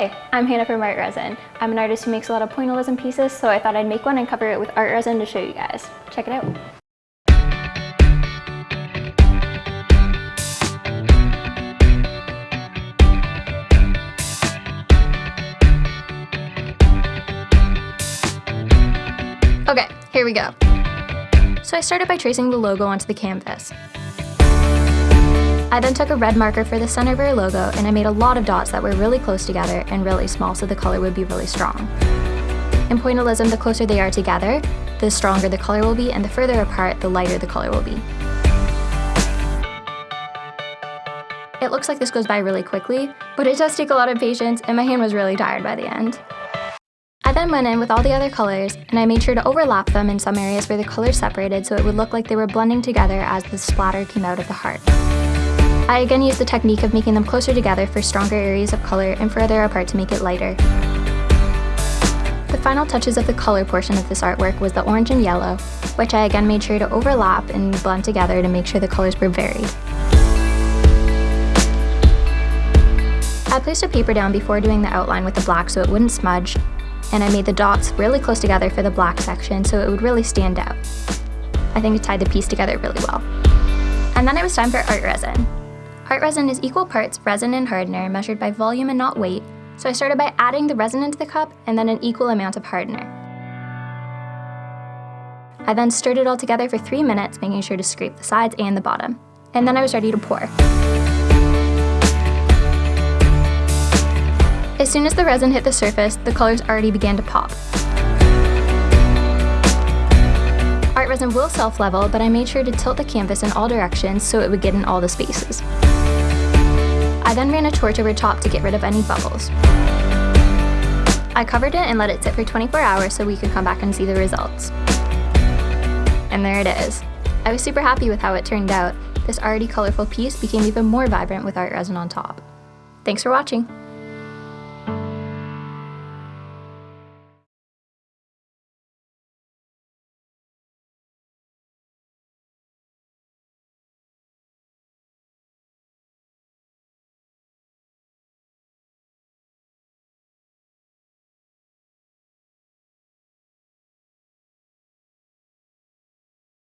Hey, I'm Hannah from Art Resin. I'm an artist who makes a lot of pointillism pieces, so I thought I'd make one and cover it with art resin to show you guys. Check it out. Okay, here we go. So I started by tracing the logo onto the canvas. I then took a red marker for the center of our logo and I made a lot of dots that were really close together and really small so the color would be really strong. In pointillism, the closer they are together, the stronger the color will be and the further apart, the lighter the color will be. It looks like this goes by really quickly, but it does take a lot of patience and my hand was really tired by the end. I then went in with all the other colors and I made sure to overlap them in some areas where the colors separated so it would look like they were blending together as the splatter came out of the heart. I again used the technique of making them closer together for stronger areas of color and further apart to make it lighter. The final touches of the color portion of this artwork was the orange and yellow, which I again made sure to overlap and blend together to make sure the colors were varied. I placed a paper down before doing the outline with the black so it wouldn't smudge, and I made the dots really close together for the black section so it would really stand out. I think it tied the piece together really well. And then it was time for art resin. Art resin is equal parts resin and hardener measured by volume and not weight, so I started by adding the resin into the cup and then an equal amount of hardener. I then stirred it all together for three minutes, making sure to scrape the sides and the bottom. And then I was ready to pour. As soon as the resin hit the surface, the colors already began to pop. Art resin will self-level, but I made sure to tilt the canvas in all directions so it would get in all the spaces. I then ran a torch over top to get rid of any bubbles. I covered it and let it sit for 24 hours so we could come back and see the results. And there it is. I was super happy with how it turned out. This already colorful piece became even more vibrant with art resin on top. Thanks for watching!